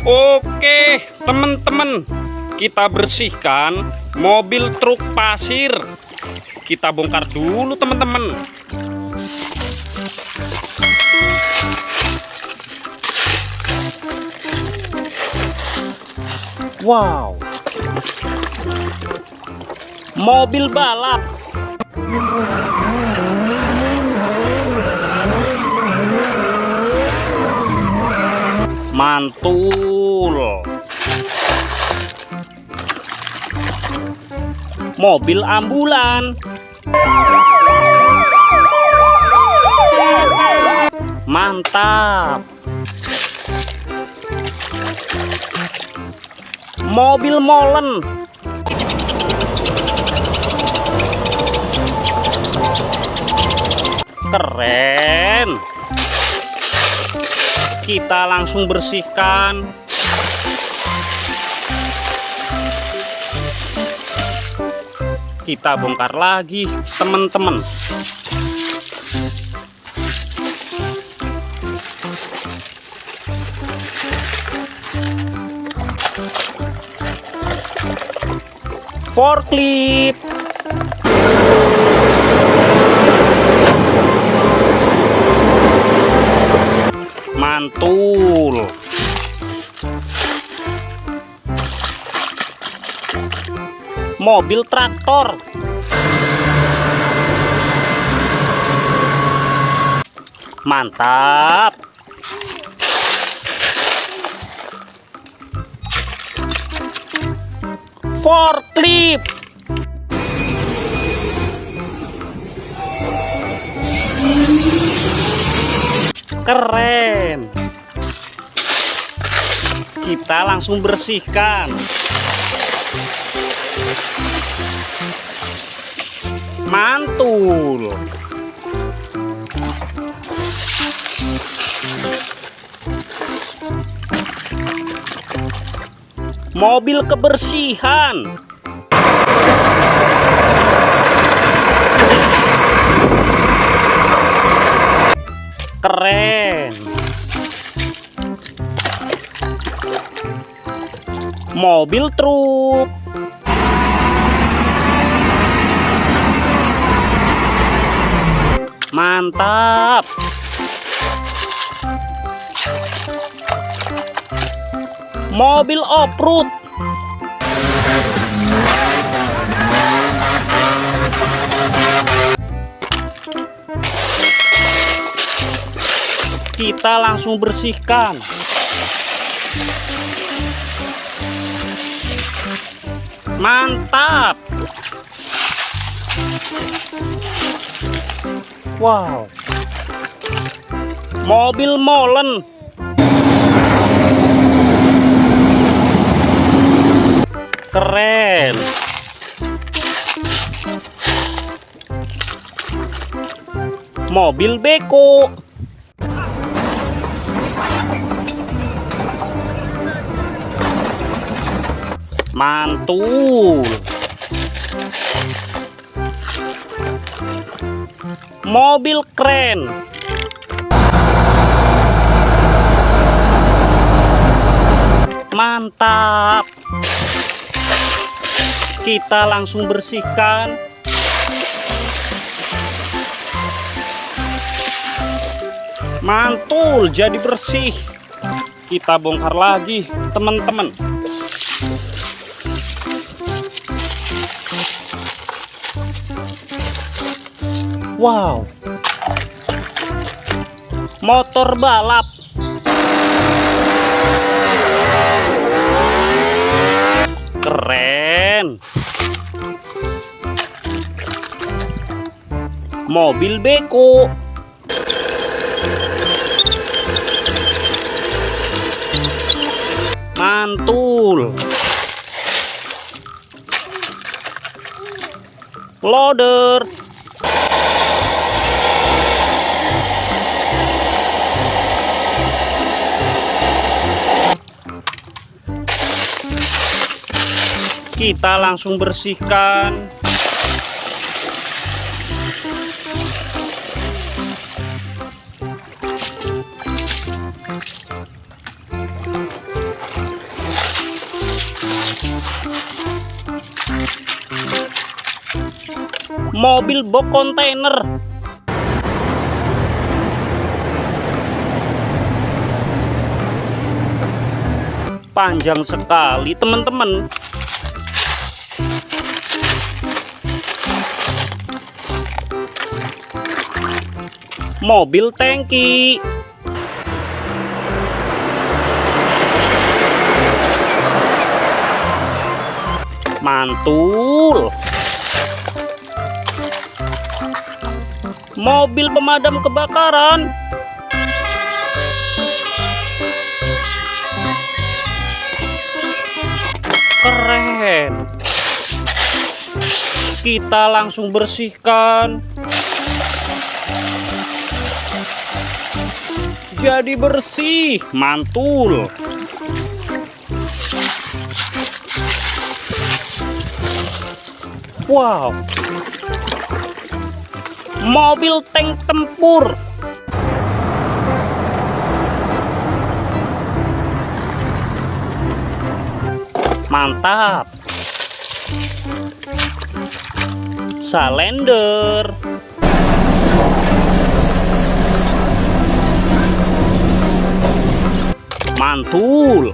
Oke, teman-teman, kita bersihkan mobil truk pasir. Kita bongkar dulu, teman-teman. Wow, mobil balap. Mantul. Mobil ambulan. Mantap. Mobil molen. Keren. Kita langsung bersihkan. Kita bongkar lagi, teman-teman. Forklift. Mantul. Mobil traktor. Mantap. Forklift. Keren. Kita langsung bersihkan. Mantul. Mobil kebersihan. Keren. Mobil truk. Mantap. Mobil off-road. Kita langsung bersihkan. Mantap. Wow. Mobil molen. Keren. Mobil beko. Mantul. Mobil keren. Mantap. Kita langsung bersihkan. Mantul, jadi bersih. Kita bongkar lagi, teman-teman. Wow. Motor balap. Keren. Mobil beko. Mantul. Loader. kita langsung bersihkan. Mobil box kontainer panjang sekali teman-teman. Mobil tangki. Mantul. Mobil pemadam kebakaran. Keren. Kita langsung bersihkan jadi bersih mantul. Wow. Mobil tank tempur. Mantap. Salender mantul.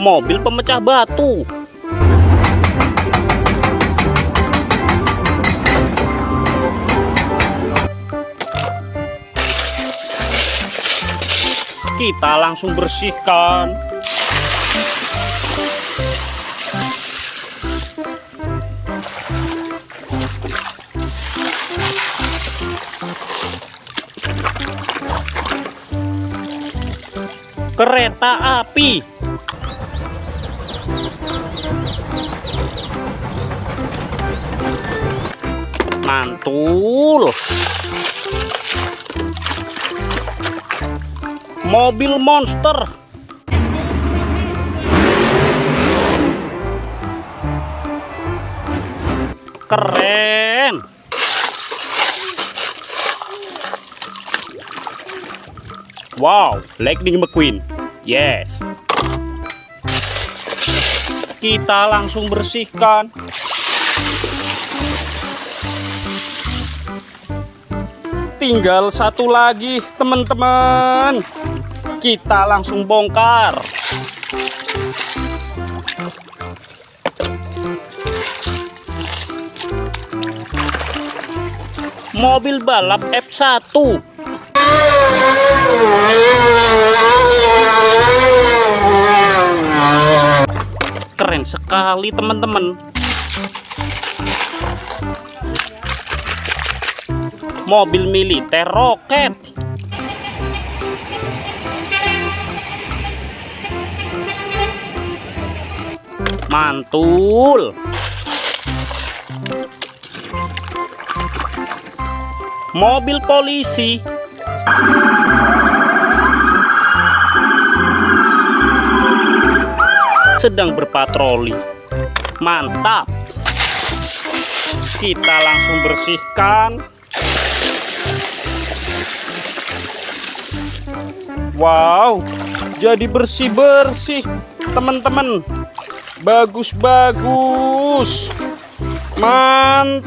Mobil pemecah batu. Kita langsung bersihkan kereta api. Mantul. Mobil monster. Keren wow lightning mcqueen. Yes. Kita langsung bersihkan. Tinggal satu lagi teman-teman. Kita langsung bongkar. Mobil balap F1 keren sekali teman-teman. Mobil militer roket. Mantul. Mobil polisi sedang berpatroli. Mantap. Kita langsung bersihkan. Wow jadi bersih-bersih teman-teman. Bagus-bagus. Mantul